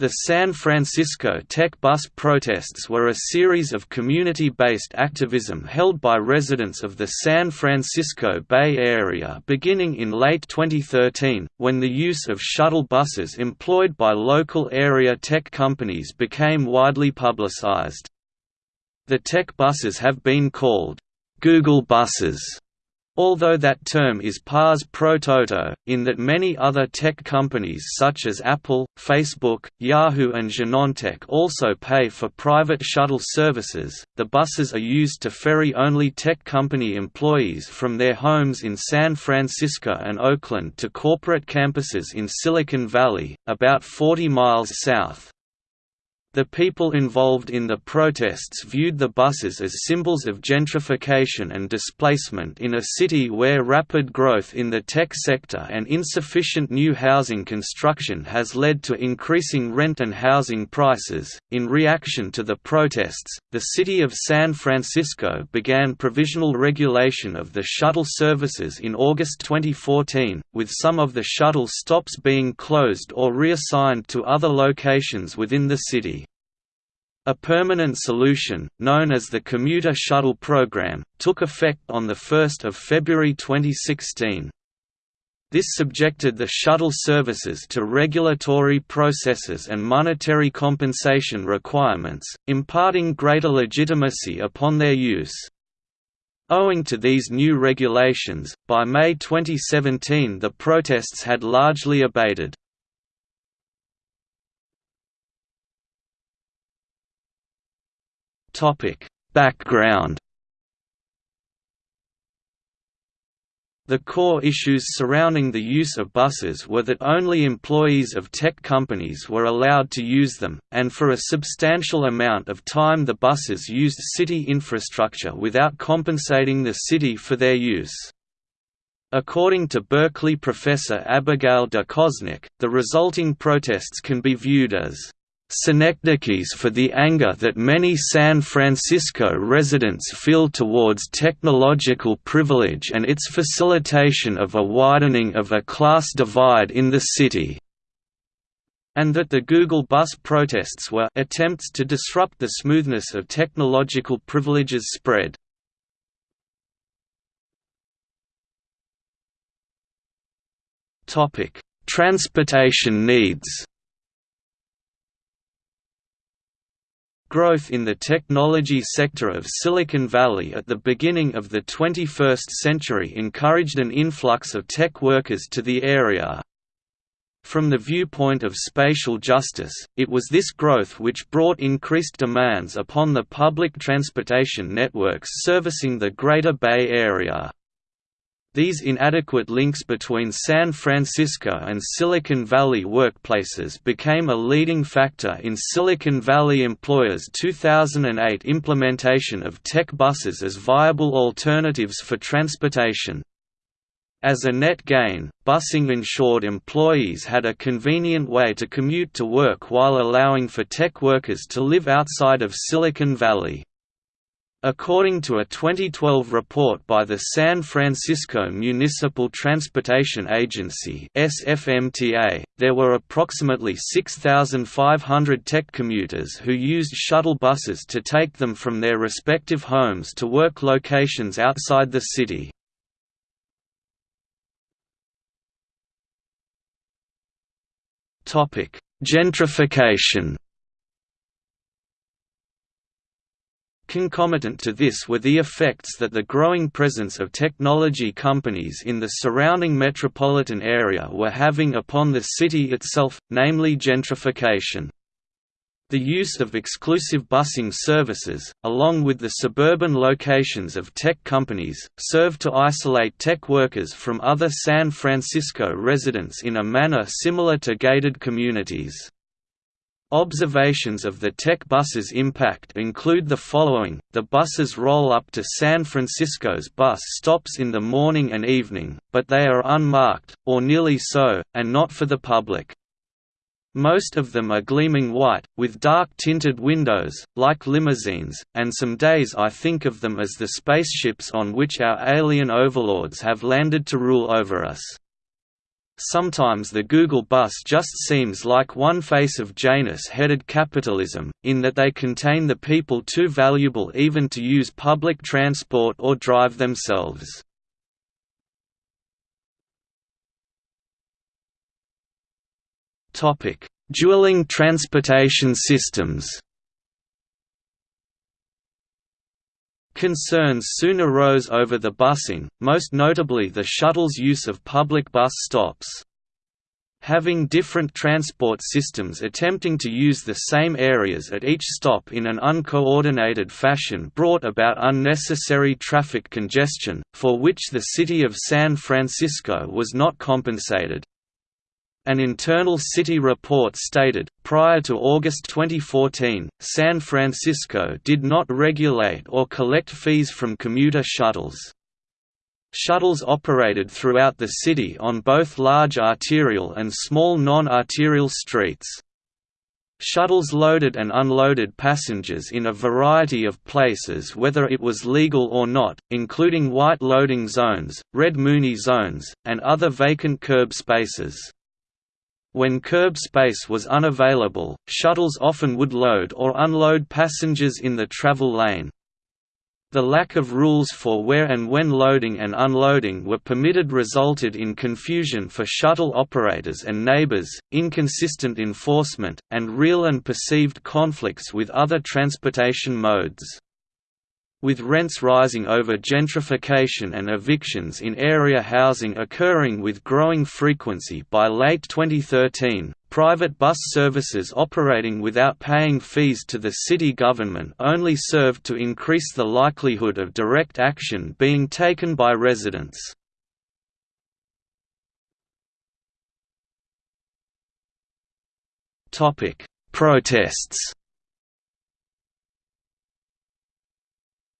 The San Francisco Tech Bus protests were a series of community-based activism held by residents of the San Francisco Bay Area beginning in late 2013, when the use of shuttle buses employed by local area tech companies became widely publicized. The tech buses have been called, "'Google buses' Although that term is pars pro toto, in that many other tech companies such as Apple, Facebook, Yahoo and Genentech also pay for private shuttle services, the buses are used to ferry only tech company employees from their homes in San Francisco and Oakland to corporate campuses in Silicon Valley, about 40 miles south. The people involved in the protests viewed the buses as symbols of gentrification and displacement in a city where rapid growth in the tech sector and insufficient new housing construction has led to increasing rent and housing prices. In reaction to the protests, the city of San Francisco began provisional regulation of the shuttle services in August 2014, with some of the shuttle stops being closed or reassigned to other locations within the city. A permanent solution, known as the Commuter Shuttle Program, took effect on 1 February 2016. This subjected the shuttle services to regulatory processes and monetary compensation requirements, imparting greater legitimacy upon their use. Owing to these new regulations, by May 2017 the protests had largely abated. Topic: Background. The core issues surrounding the use of buses were that only employees of tech companies were allowed to use them, and for a substantial amount of time the buses used city infrastructure without compensating the city for their use. According to Berkeley professor Abigail de Kosnik, the resulting protests can be viewed as synecdoches for the anger that many San Francisco residents feel towards technological privilege and its facilitation of a widening of a class divide in the city and that the Google bus protests were attempts to disrupt the smoothness of technological privileges spread. Transportation needs Growth in the technology sector of Silicon Valley at the beginning of the 21st century encouraged an influx of tech workers to the area. From the viewpoint of spatial justice, it was this growth which brought increased demands upon the public transportation networks servicing the Greater Bay Area. These inadequate links between San Francisco and Silicon Valley workplaces became a leading factor in Silicon Valley employers' 2008 implementation of tech buses as viable alternatives for transportation. As a net gain, busing ensured employees had a convenient way to commute to work while allowing for tech workers to live outside of Silicon Valley. According to a 2012 report by the San Francisco Municipal Transportation Agency (SFMTA), there were approximately 6,500 tech commuters who used shuttle buses to take them from their respective homes to work locations outside the city. Gentrification Concomitant to this were the effects that the growing presence of technology companies in the surrounding metropolitan area were having upon the city itself, namely gentrification. The use of exclusive busing services, along with the suburban locations of tech companies, served to isolate tech workers from other San Francisco residents in a manner similar to gated communities. Observations of the tech bus's impact include the following, the buses roll up to San Francisco's bus stops in the morning and evening, but they are unmarked, or nearly so, and not for the public. Most of them are gleaming white, with dark tinted windows, like limousines, and some days I think of them as the spaceships on which our alien overlords have landed to rule over us. Sometimes the Google bus just seems like one face of Janus-headed capitalism, in that they contain the people too valuable even to use public transport or drive themselves. Dueling transportation systems Concerns soon arose over the busing, most notably the shuttle's use of public bus stops. Having different transport systems attempting to use the same areas at each stop in an uncoordinated fashion brought about unnecessary traffic congestion, for which the city of San Francisco was not compensated. An internal city report stated, prior to August 2014, San Francisco did not regulate or collect fees from commuter shuttles. Shuttles operated throughout the city on both large arterial and small non-arterial streets. Shuttles loaded and unloaded passengers in a variety of places whether it was legal or not, including white loading zones, red Muni zones, and other vacant curb spaces. When curb space was unavailable, shuttles often would load or unload passengers in the travel lane. The lack of rules for where and when loading and unloading were permitted resulted in confusion for shuttle operators and neighbors, inconsistent enforcement, and real and perceived conflicts with other transportation modes. With rents rising over gentrification and evictions in area housing occurring with growing frequency by late 2013, private bus services operating without paying fees to the city government only served to increase the likelihood of direct action being taken by residents. Protests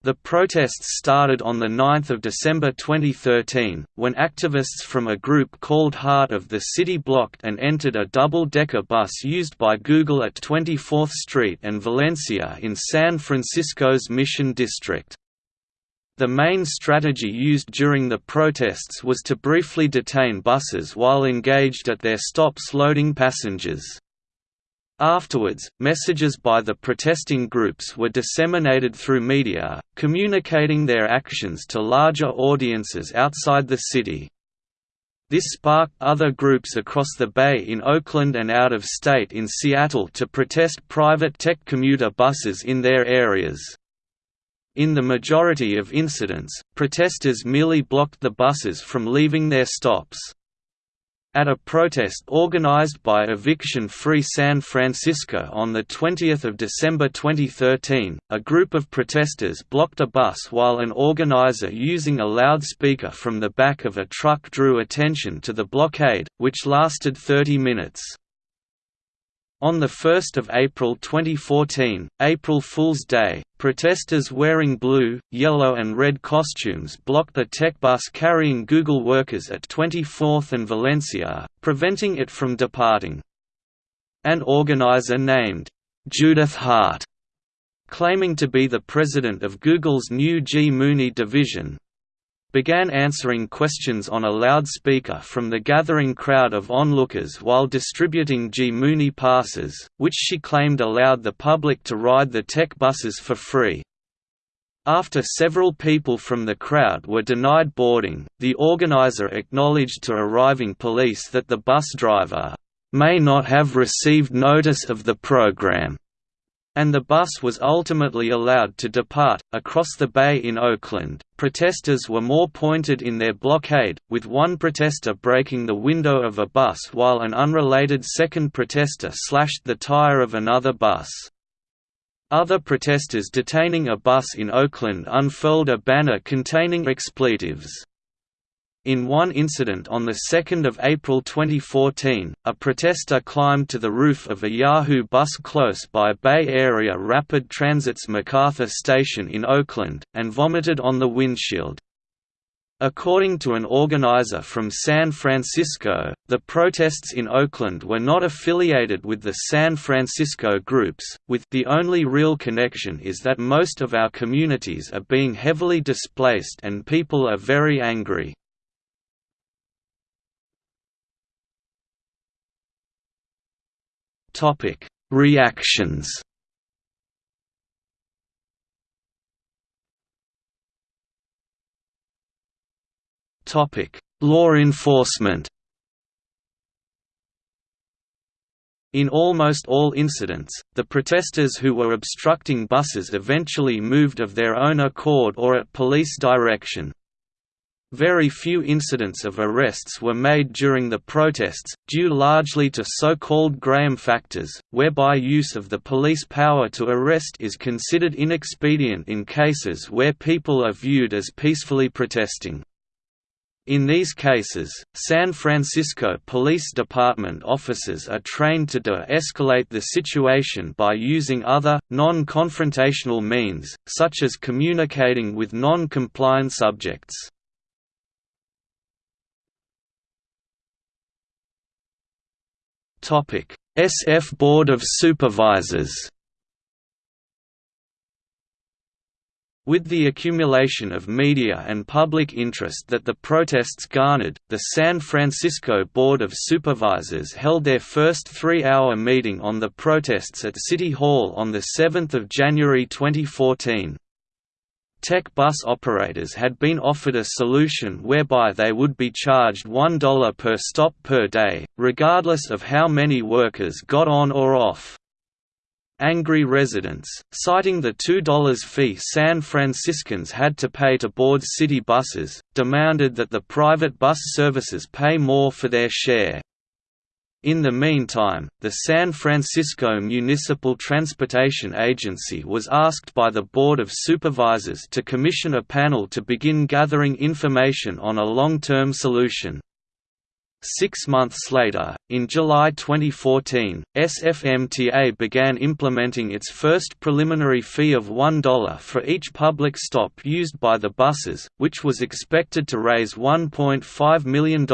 The protests started on 9 December 2013, when activists from a group called Heart of the City blocked and entered a double-decker bus used by Google at 24th Street and Valencia in San Francisco's Mission District. The main strategy used during the protests was to briefly detain buses while engaged at their stops loading passengers. Afterwards, messages by the protesting groups were disseminated through media, communicating their actions to larger audiences outside the city. This sparked other groups across the Bay in Oakland and out of state in Seattle to protest private tech commuter buses in their areas. In the majority of incidents, protesters merely blocked the buses from leaving their stops. At a protest organized by Eviction Free San Francisco on 20 December 2013, a group of protesters blocked a bus while an organizer using a loudspeaker from the back of a truck drew attention to the blockade, which lasted 30 minutes. On 1 April 2014, April Fool's Day, protesters wearing blue, yellow and red costumes blocked the tech bus carrying Google workers at 24th and Valencia, preventing it from departing. An organizer named, Judith Hart, claiming to be the president of Google's new G Muni division, began answering questions on a loudspeaker from the gathering crowd of onlookers while distributing G Muni passes, which she claimed allowed the public to ride the tech buses for free. After several people from the crowd were denied boarding, the organizer acknowledged to arriving police that the bus driver may not have received notice of the program and the bus was ultimately allowed to depart. Across the bay in Oakland, protesters were more pointed in their blockade, with one protester breaking the window of a bus while an unrelated second protester slashed the tire of another bus. Other protesters detaining a bus in Oakland unfurled a banner containing expletives. In one incident on 2 April 2014, a protester climbed to the roof of a Yahoo bus close by Bay Area Rapid Transit's MacArthur Station in Oakland, and vomited on the windshield. According to an organizer from San Francisco, the protests in Oakland were not affiliated with the San Francisco groups, with the only real connection is that most of our communities are being heavily displaced and people are very angry. Reactions. Topic: Law enforcement. In almost all incidents, the protesters who were obstructing buses eventually moved of their own accord or at police direction. Very few incidents of arrests were made during the protests, due largely to so-called Graham factors, whereby use of the police power to arrest is considered inexpedient in cases where people are viewed as peacefully protesting. In these cases, San Francisco Police Department officers are trained to de-escalate the situation by using other, non-confrontational means, such as communicating with non-compliant subjects. SF Board of Supervisors With the accumulation of media and public interest that the protests garnered, the San Francisco Board of Supervisors held their first three-hour meeting on the protests at City Hall on 7 January 2014. Tech bus operators had been offered a solution whereby they would be charged $1 per stop per day, regardless of how many workers got on or off. Angry residents, citing the $2 fee San Franciscans had to pay to board city buses, demanded that the private bus services pay more for their share. In the meantime, the San Francisco Municipal Transportation Agency was asked by the Board of Supervisors to commission a panel to begin gathering information on a long-term solution. Six months later, in July 2014, SFMTA began implementing its first preliminary fee of $1 for each public stop used by the buses, which was expected to raise $1.5 million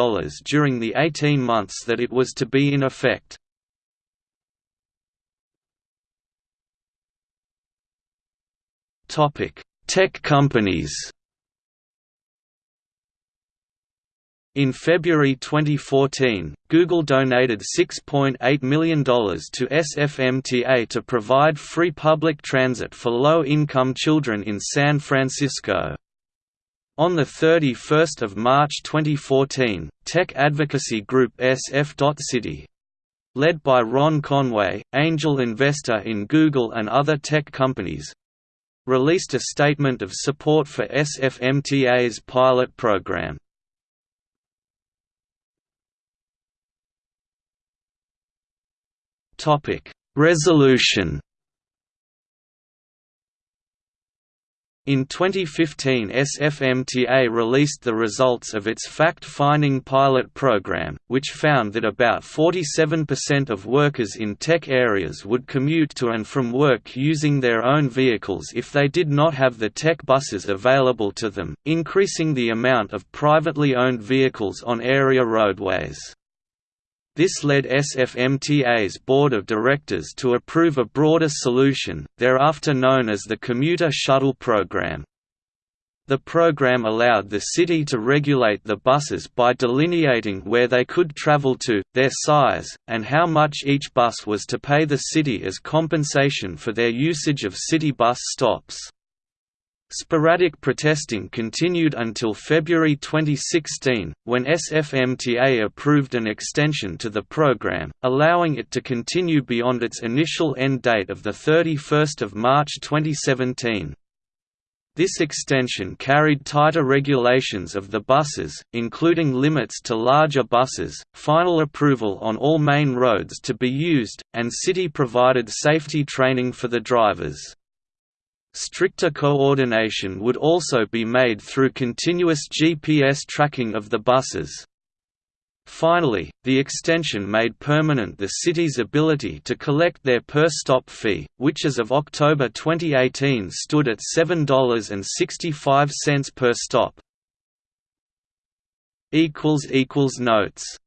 during the 18 months that it was to be in effect. Tech companies In February 2014, Google donated $6.8 million to SFMTA to provide free public transit for low-income children in San Francisco. On 31 March 2014, tech advocacy group SF.Citi led by Ron Conway, angel investor in Google and other tech companies, released a statement of support for SFMTA's pilot program. Resolution. In 2015 SFMTA released the results of its fact-finding pilot program, which found that about 47% of workers in tech areas would commute to and from work using their own vehicles if they did not have the tech buses available to them, increasing the amount of privately owned vehicles on area roadways. This led SFMTA's board of directors to approve a broader solution, thereafter known as the Commuter Shuttle Program. The program allowed the city to regulate the buses by delineating where they could travel to, their size, and how much each bus was to pay the city as compensation for their usage of city bus stops. Sporadic protesting continued until February 2016, when SFMTA approved an extension to the program, allowing it to continue beyond its initial end date of 31 March 2017. This extension carried tighter regulations of the buses, including limits to larger buses, final approval on all main roads to be used, and city-provided safety training for the drivers. Stricter coordination would also be made through continuous GPS tracking of the buses. Finally, the extension made permanent the city's ability to collect their per-stop fee, which as of October 2018 stood at $7.65 per stop. Notes